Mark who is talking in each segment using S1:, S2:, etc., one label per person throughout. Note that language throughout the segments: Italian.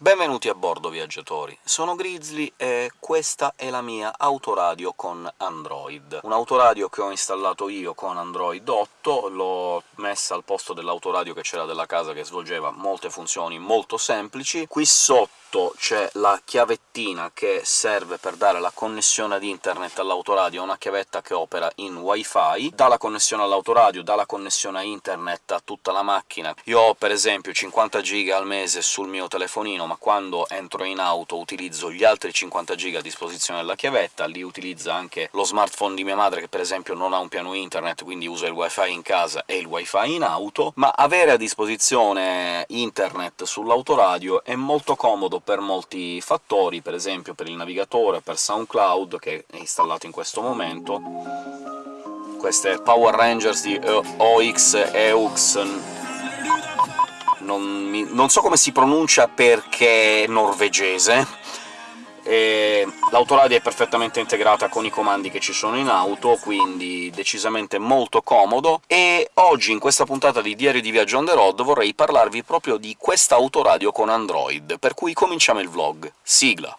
S1: Benvenuti a bordo, viaggiatori! Sono Grizzly e questa è la mia autoradio con Android. Un autoradio che ho installato io con Android 8, l'ho messa al posto dell'autoradio che c'era della casa che svolgeva molte funzioni molto semplici. Qui sotto c'è la chiavettina che serve per dare la connessione ad internet all'autoradio, una chiavetta che opera in wifi, dà la connessione all'autoradio, dà la connessione a internet a tutta la macchina. Io ho, per esempio, 50 giga al mese sul mio telefonino, ma quando entro in auto utilizzo gli altri 50 giga a disposizione della chiavetta, lì utilizza anche lo smartphone di mia madre, che per esempio non ha un piano internet, quindi usa il wifi in casa e il wifi in auto, ma avere a disposizione internet sull'autoradio è molto comodo per molti fattori, per esempio per il navigatore, per SoundCloud, che è installato in questo momento, queste Power Rangers di OX EUX non, mi, non so come si pronuncia perché è norvegese, l'autoradio è perfettamente integrata con i comandi che ci sono in auto, quindi decisamente molto comodo, e oggi in questa puntata di Diario di Viaggio on the road vorrei parlarvi proprio di questa autoradio con Android, per cui cominciamo il vlog. Sigla!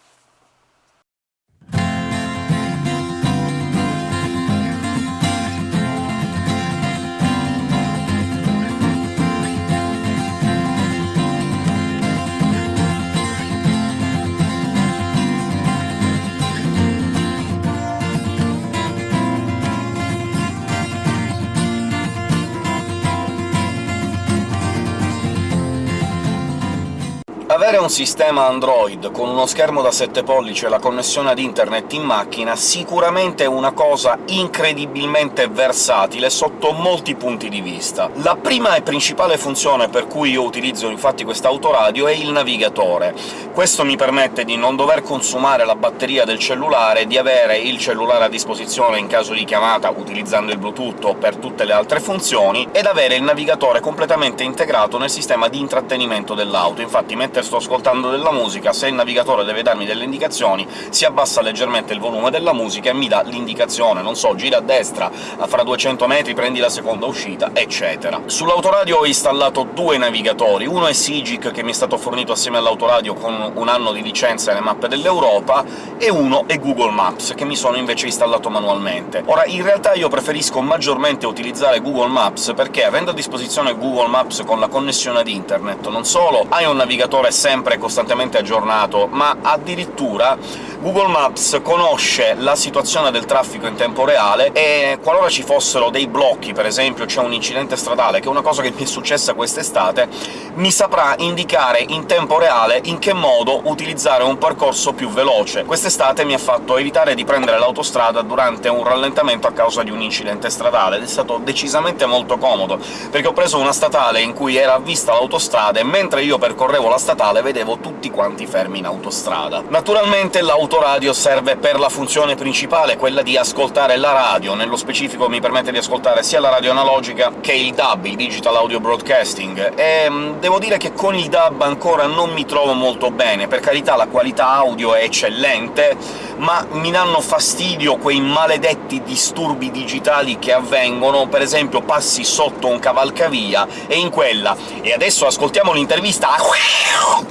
S1: Avere un sistema Android con uno schermo da 7 pollici e la connessione ad internet in macchina sicuramente è una cosa incredibilmente versatile sotto molti punti di vista. La prima e principale funzione per cui io utilizzo infatti quest'autoradio è il navigatore. Questo mi permette di non dover consumare la batteria del cellulare, di avere il cellulare a disposizione in caso di chiamata utilizzando il Bluetooth o per tutte le altre funzioni, ed avere il navigatore completamente integrato nel sistema di intrattenimento dell'auto. Infatti mentre sto ascoltando della musica, se il navigatore deve darmi delle indicazioni, si abbassa leggermente il volume della musica e mi dà l'indicazione, non so, gira a destra, fra 200 metri prendi la seconda uscita, eccetera. Sull'autoradio ho installato due navigatori, uno è Sigic, che mi è stato fornito assieme all'autoradio con un anno di licenza e le mappe dell'Europa, e uno è Google Maps, che mi sono invece installato manualmente. Ora, in realtà io preferisco maggiormente utilizzare Google Maps, perché avendo a disposizione Google Maps con la connessione ad internet, non solo hai un navigatore sempre costantemente aggiornato, ma addirittura Google Maps conosce la situazione del traffico in tempo reale e qualora ci fossero dei blocchi, per esempio c'è un incidente stradale, che è una cosa che mi è successa quest'estate, mi saprà indicare in tempo reale in che modo utilizzare un percorso più veloce. Quest'estate mi ha fatto evitare di prendere l'autostrada durante un rallentamento a causa di un incidente stradale, ed è stato decisamente molto comodo, perché ho preso una statale in cui era vista l'autostrada e mentre io percorrevo la statale statale vedevo tutti quanti fermi in autostrada. Naturalmente l'autoradio serve per la funzione principale, quella di ascoltare la radio, nello specifico mi permette di ascoltare sia la radio analogica che il DAB, il Digital Audio Broadcasting, e mm, devo dire che con il DAB ancora non mi trovo molto bene, per carità la qualità audio è eccellente, ma mi danno fastidio quei maledetti disturbi digitali che avvengono, per esempio passi sotto un cavalcavia e in quella. «e adesso ascoltiamo l'intervista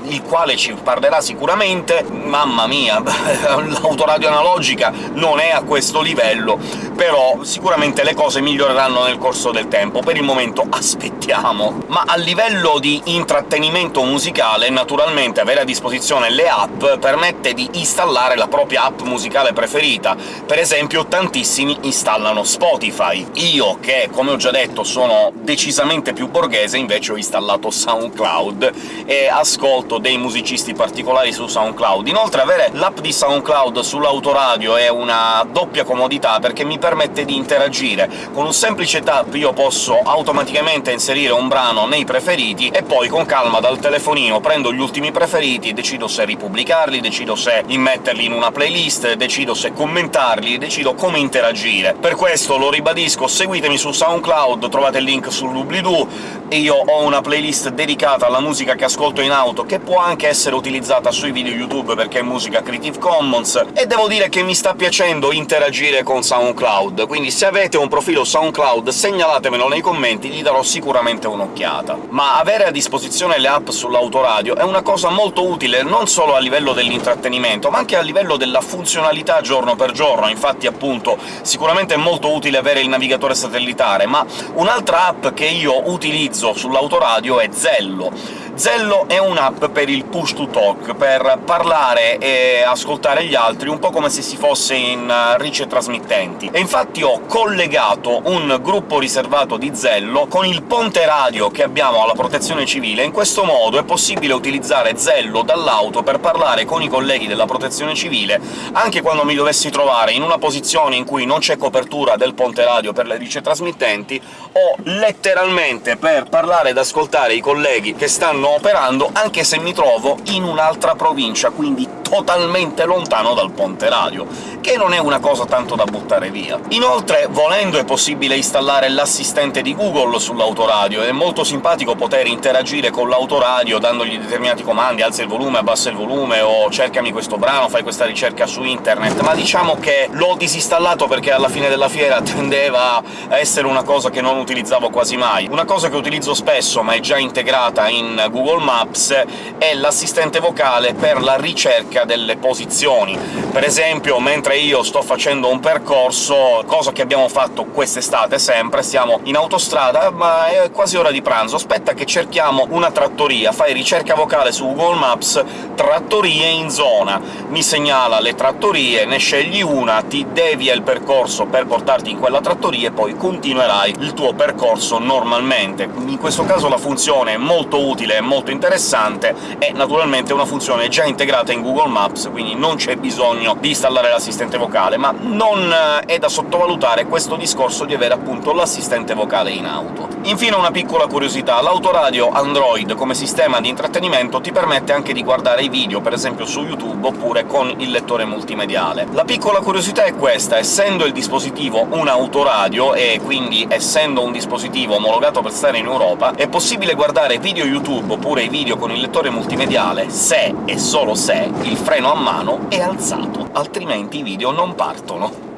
S1: il quale ci parlerà sicuramente. Mamma mia, l'autoradio analogica non è a questo livello, però sicuramente le cose miglioreranno nel corso del tempo. Per il momento aspettiamo. Ma a livello di intrattenimento musicale, naturalmente avere a disposizione le app permette di installare la propria app musicale preferita. Per esempio tantissimi installano Spotify. Io, che come ho già detto sono decisamente più borghese, invece ho installato SoundCloud e ascolto ascolto dei musicisti particolari su SoundCloud. Inoltre avere l'app di SoundCloud sull'autoradio è una doppia comodità, perché mi permette di interagire. Con un semplice tap io posso automaticamente inserire un brano nei preferiti, e poi con calma dal telefonino prendo gli ultimi preferiti, decido se ripubblicarli, decido se immetterli in una playlist, decido se commentarli, decido come interagire. Per questo, lo ribadisco, seguitemi su SoundCloud, trovate il link sull'oblidoo, e io ho una playlist dedicata alla musica che ascolto in auto, che può anche essere utilizzata sui video YouTube perché è musica Creative Commons, e devo dire che mi sta piacendo interagire con SoundCloud quindi se avete un profilo SoundCloud segnalatemelo nei commenti, gli darò sicuramente un'occhiata. Ma avere a disposizione le app sull'autoradio è una cosa molto utile non solo a livello dell'intrattenimento, ma anche a livello della funzionalità giorno per giorno. Infatti, appunto, sicuramente è molto utile avere il navigatore satellitare, ma un'altra app che io utilizzo sull'autoradio è Zello. Zello è un'app per il push to talk, per parlare e ascoltare gli altri, un po' come se si fosse in eh, rice trasmittenti. E infatti ho collegato un gruppo riservato di Zello con il ponte radio che abbiamo alla Protezione Civile. In questo modo è possibile utilizzare Zello dall'auto per parlare con i colleghi della Protezione Civile, anche quando mi dovessi trovare in una posizione in cui non c'è copertura del ponte radio per le rice trasmittenti, o letteralmente per parlare ed ascoltare i colleghi che stanno operando, anche se mi trovo in un'altra provincia, quindi totalmente lontano dal ponte radio, che non è una cosa tanto da buttare via. Inoltre, volendo, è possibile installare l'assistente di Google sull'autoradio, è molto simpatico poter interagire con l'autoradio dandogli determinati comandi «alza il volume», «abbassa il volume» o «cercami questo brano», «fai questa ricerca su internet», ma diciamo che l'ho disinstallato perché alla fine della fiera tendeva a essere una cosa che non utilizzavo quasi mai. Una cosa che utilizzo spesso, ma è già integrata in Google Maps, è l'assistente vocale per la ricerca ricerca delle posizioni. Per esempio, mentre io sto facendo un percorso, cosa che abbiamo fatto quest'estate sempre, siamo in autostrada, ma è quasi ora di pranzo, aspetta che cerchiamo una trattoria, fai ricerca vocale su Google Maps «trattorie in zona», mi segnala le trattorie, ne scegli una, ti devia il percorso per portarti in quella trattoria e poi continuerai il tuo percorso normalmente. In questo caso la funzione è molto utile e molto interessante, e naturalmente è una funzione già integrata in Google Maps, quindi non c'è bisogno di installare l'assistente vocale, ma non eh, è da sottovalutare questo discorso di avere appunto l'assistente vocale in auto. Infine una piccola curiosità, l'autoradio Android come sistema di intrattenimento ti permette anche di guardare i video, per esempio su YouTube, oppure con il lettore multimediale. La piccola curiosità è questa, essendo il dispositivo un autoradio, e quindi essendo un dispositivo omologato per stare in Europa, è possibile guardare video YouTube oppure i video con il lettore multimediale se, e solo se, il freno a mano è alzato, altrimenti i video non partono.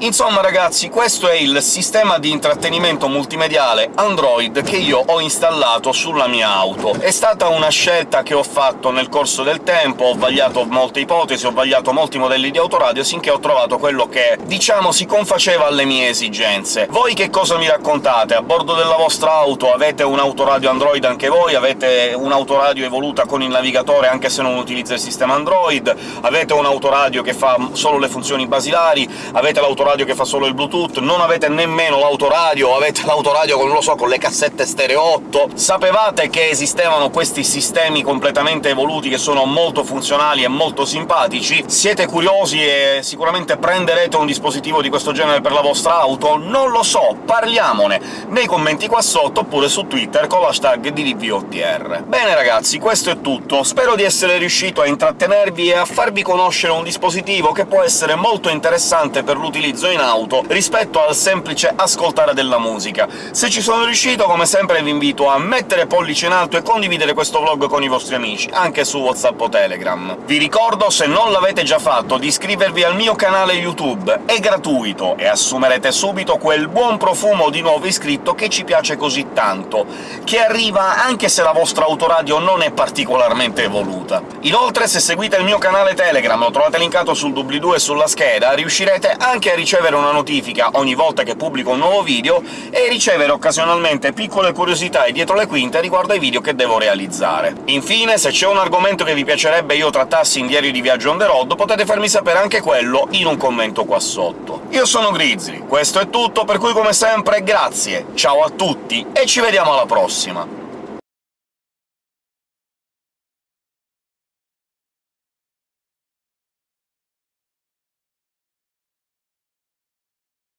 S1: Insomma ragazzi, questo è il sistema di intrattenimento multimediale Android che io ho installato sulla mia auto. È stata una scelta che ho fatto nel corso del tempo, ho vagliato molte ipotesi, ho vagliato molti modelli di autoradio, sinché ho trovato quello che, diciamo, si confaceva alle mie esigenze. Voi che cosa mi raccontate? A bordo della vostra auto avete un autoradio Android anche voi? Avete un'autoradio evoluta con il navigatore anche se non utilizza il sistema Android? Avete un autoradio che fa solo le funzioni basilari? Avete l'autoradio l'autoradio che fa solo il Bluetooth, non avete nemmeno l'autoradio, avete l'autoradio con, non lo so, con le cassette stereo 8... Sapevate che esistevano questi sistemi completamente evoluti che sono molto funzionali e molto simpatici? Siete curiosi e sicuramente prenderete un dispositivo di questo genere per la vostra auto? Non lo so, parliamone nei commenti qua sotto, oppure su Twitter con l'hashtag DDVOTR. Bene ragazzi, questo è tutto. Spero di essere riuscito a intrattenervi e a farvi conoscere un dispositivo che può essere molto interessante per l'utilizzo utilizzo in auto rispetto al semplice ascoltare della musica. Se ci sono riuscito, come sempre vi invito a mettere pollice in alto e condividere questo vlog con i vostri amici, anche su WhatsApp o Telegram. Vi ricordo, se non l'avete già fatto, di iscrivervi al mio canale YouTube, è gratuito, e assumerete subito quel buon profumo di nuovo iscritto che ci piace così tanto, che arriva anche se la vostra autoradio non è particolarmente evoluta. Inoltre, se seguite il mio canale Telegram, lo trovate linkato sul doobly-doo e sulla scheda, riuscirete anche a ricevere ricevere una notifica ogni volta che pubblico un nuovo video e ricevere occasionalmente piccole curiosità e dietro le quinte riguardo ai video che devo realizzare. Infine, se c'è un argomento che vi piacerebbe io trattassi in Diario di Viaggio on the road, potete farmi sapere anche quello in un commento qua sotto. Io sono Grizzly, questo è tutto, per cui come sempre grazie, ciao a tutti e ci vediamo alla prossima!